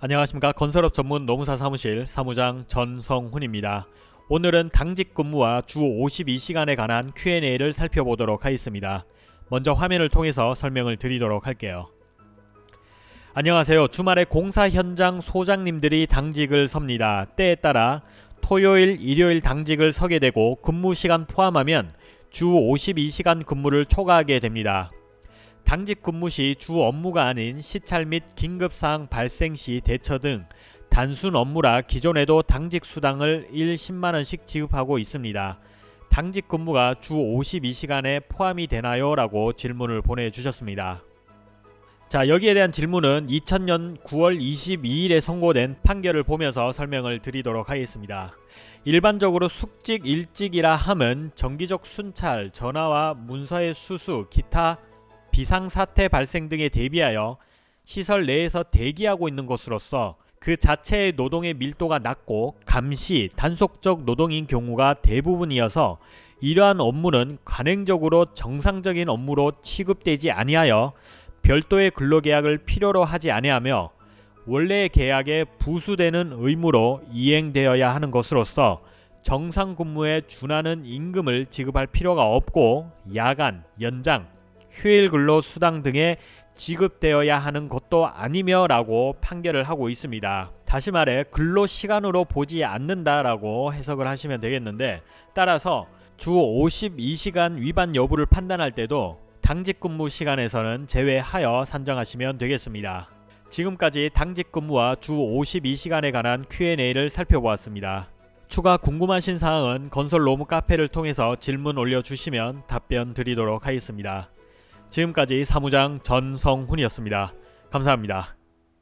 안녕하십니까 건설업 전문 노무사 사무실 사무장 전성훈입니다. 오늘은 당직 근무와 주 52시간에 관한 Q&A를 살펴보도록 하겠습니다. 먼저 화면을 통해서 설명을 드리도록 할게요. 안녕하세요. 주말에 공사 현장 소장님들이 당직을 섭니다. 때에 따라 토요일, 일요일 당직을 서게 되고 근무 시간 포함하면 주 52시간 근무를 초과하게 됩니다. 당직 근무 시 주 업무가 아닌 시찰 및 긴급사항 발생 시 대처 등 단순 업무라 기존에도 당직 수당을 1 10만원씩 지급하고 있습니다. 당직 근무가 주 52시간에 포함이 되나요? 라고 질문을 보내주셨습니다. 자 여기에 대한 질문은 2000년 9월 22일에 선고된 판결을 보면서 설명을 드리도록 하겠습니다. 일반적으로 숙직 일직이라 함은 정기적 순찰, 전화와 문서의 수수, 기타 비상사태 발생 등에 대비하여 시설 내에서 대기하고 있는 것으로서 그 자체의 노동의 밀도가 낮고 감시, 단속적 노동인 경우가 대부분이어서 이러한 업무는 관행적으로 정상적인 업무로 취급되지 아니하여 별도의 근로계약을 필요로 하지 아니하며 원래의 계약에 부수되는 의무로 이행되어야 하는 것으로서 정상 근무에 준하는 임금을 지급할 필요가 없고 야간, 연장, 휴일 근로 수당 등에 지급되어야 하는 것도 아니며 라고 판결을 하고 있습니다. 다시 말해 근로 시간으로 보지 않는다 라고 해석을 하시면 되겠는데 따라서 주 52시간 위반 여부를 판단할 때도 당직 근무 시간에서는 제외하여 산정하시면 되겠습니다. 지금까지 당직 근무와 주 52시간에 관한 Q&A를 살펴보았습니다. 추가 궁금하신 사항은 건설 로무 카페를 통해서 질문 올려주시면 답변 드리도록 하겠습니다. 지금까지 사무장 전성훈이었습니다. 감사합니다.